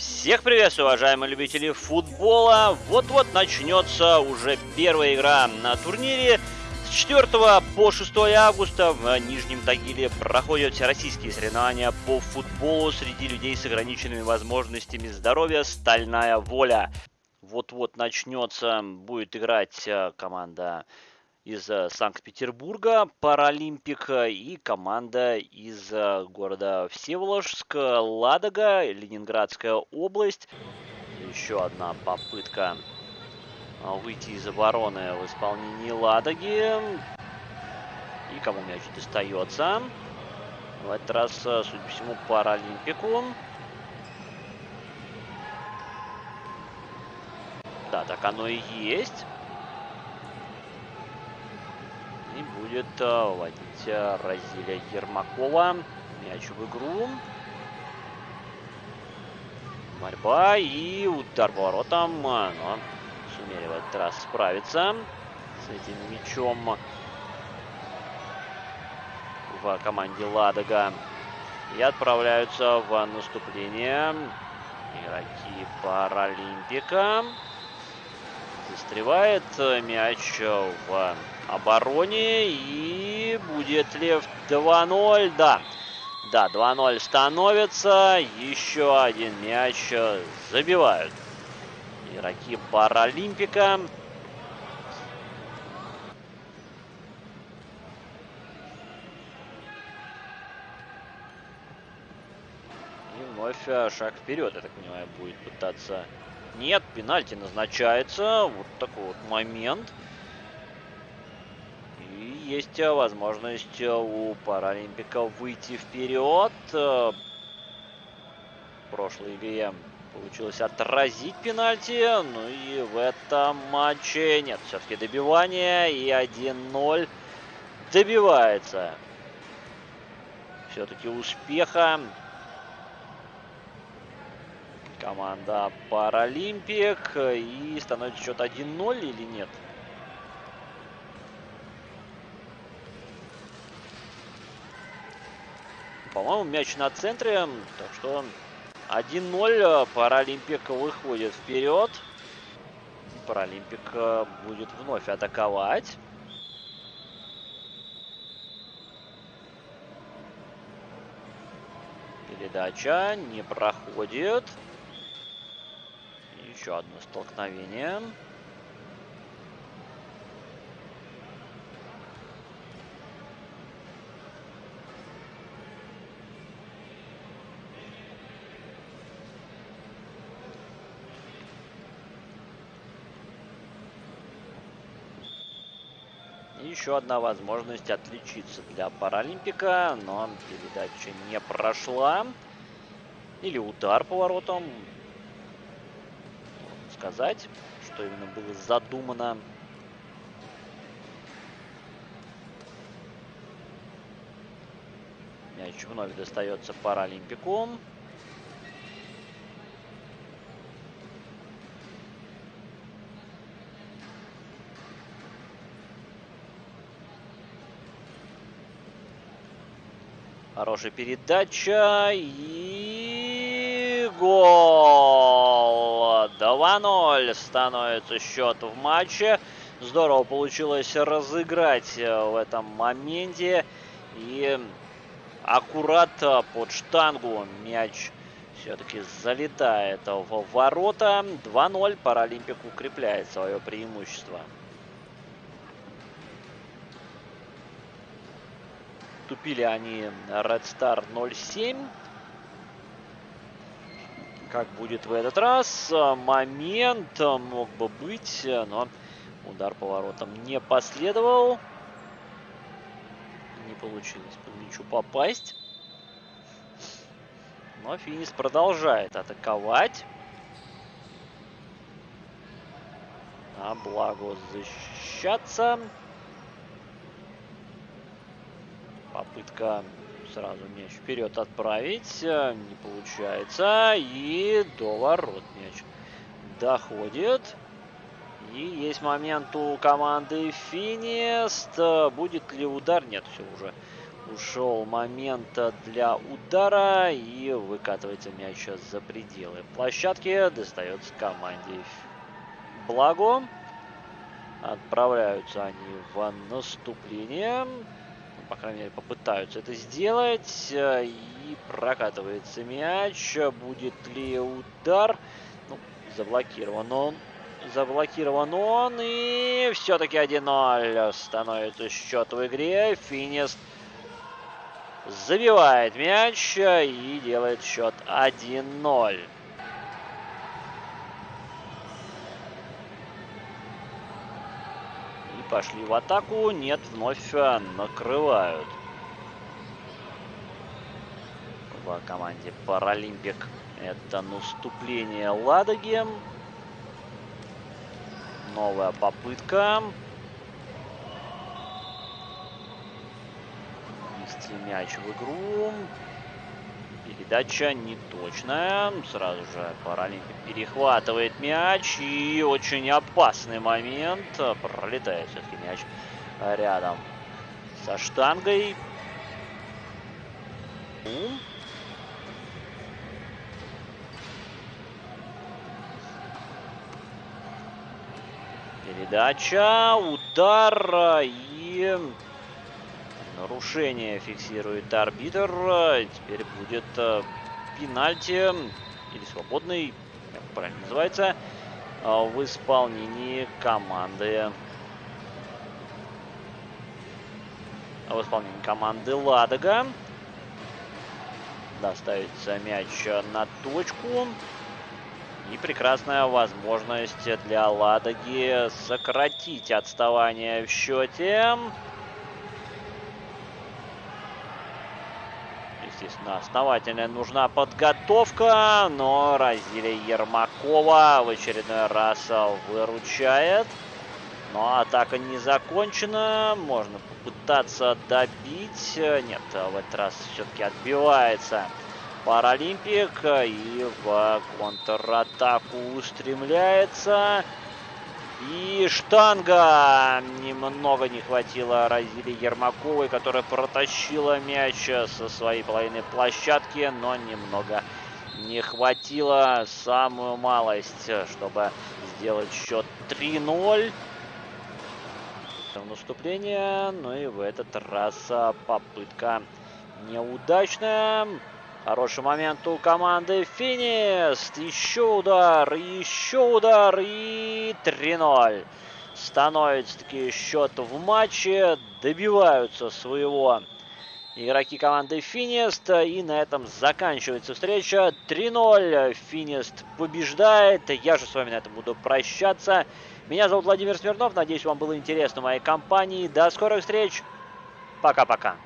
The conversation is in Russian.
Всех приветствую, уважаемые любители футбола. Вот-вот начнется уже первая игра на турнире. С 4 по 6 августа в Нижнем Тагиле проходят всероссийские соревнования по футболу среди людей с ограниченными возможностями здоровья «Стальная воля». Вот-вот начнется, будет играть э, команда из э, Санкт-Петербурга, Паралимпик и команда из э, города Всеволожск, Ладога, Ленинградская область. Еще одна попытка э, выйти из обороны в исполнении Ладоги. И кому мяч достается. В этот раз, судя по всему, Паралимпику. Да, так оно и есть. И будет э, вводить э, Разиля Ермакова. Мяч в игру. Борьба и удар поворотом. Но сумели в этот раз справиться с этим мячом в команде Ладога. И отправляются в наступление игроки Паралимпика. Застревает мяч в обороне. И будет ли 2-0? Да. Да, 2-0 становится. Еще один мяч забивают. Игроки Паралимпика. И вновь шаг вперед, я так понимаю, будет пытаться... Нет, пенальти назначается. Вот такой вот момент есть э, возможность э, у Паралимпика выйти вперед. Э, в прошлой игре получилось отразить пенальти. Ну и в этом матче нет, все-таки добивание. И 1-0 добивается. Все-таки успеха. Команда Паралимпик. И становится счет 1-0 или нет? По-моему, мяч на центре. Так что 1-0. Паралимпик выходит вперед. Паралимпик э, будет вновь атаковать. Передача не проходит. Еще одно столкновение. еще одна возможность отличиться для Паралимпика, но передача не прошла. Или удар поворотом. Сказать, что именно было задумано. Мяч вновь достается Паралимпику. Хорошая передача и гол. 2-0 становится счет в матче. Здорово получилось разыграть в этом моменте. И аккурат под штангу мяч все-таки залетает в ворота. 2-0. Паралимпик укрепляет свое преимущество. Уступили они Red Star 0-7. Как будет в этот раз? Момент мог бы быть, но удар поворотом не последовал. Не получилось по мячу попасть. Но Финис продолжает атаковать. А благо защищаться. Попытка сразу мяч вперед отправить. Э, не получается. И до ворот мяч доходит. И есть момент у команды Финист. Будет ли удар? Нет, все уже. ушел момент для удара и выкатывается мяч за пределы площадки. Достается команде Благо. Отправляются они в наступление. По крайней мере, попытаются это сделать. И прокатывается мяч. Будет ли удар? Ну, заблокирован он Заблокирован он. И все-таки 1-0 становится счет в игре. Финист забивает мяч и делает счет 1-0. Пошли в атаку. Нет, вновь накрывают. В команде Паралимпик это наступление Ладоги. Новая попытка. Ввести мяч в игру. Передача неточная. Сразу же Паралимпик перехватывает мяч. И очень опасный момент. Пролетает все-таки мяч рядом со штангой. Передача, удар и нарушение фиксирует арбитр. Теперь будет э, пенальти или свободный, как правильно называется, э, в исполнении команды. В исполнении команды Ладога. Доставится мяч на точку. И прекрасная возможность для Ладоги сократить отставание в счете. Естественно, основательная нужна подготовка, но Разилия Ермакова в очередной раз выручает. Но атака не закончена, можно попытаться добить. Нет, в этот раз все-таки отбивается Паралимпик и в контратаку устремляется. И штанга немного не хватило Разили Ермаковой, которая протащила мяч со своей половины площадки, но немного не хватило самую малость, чтобы сделать счет 3-0. Наступление, ну и в этот раз попытка неудачная. Хороший момент у команды Финист. Еще удар, еще удар и 3-0. Становится таки счет в матче. Добиваются своего игроки команды Финист. И на этом заканчивается встреча. 3-0. Финист побеждает. Я же с вами на этом буду прощаться. Меня зовут Владимир Смирнов. Надеюсь, вам было интересно моей компании. До скорых встреч. Пока-пока.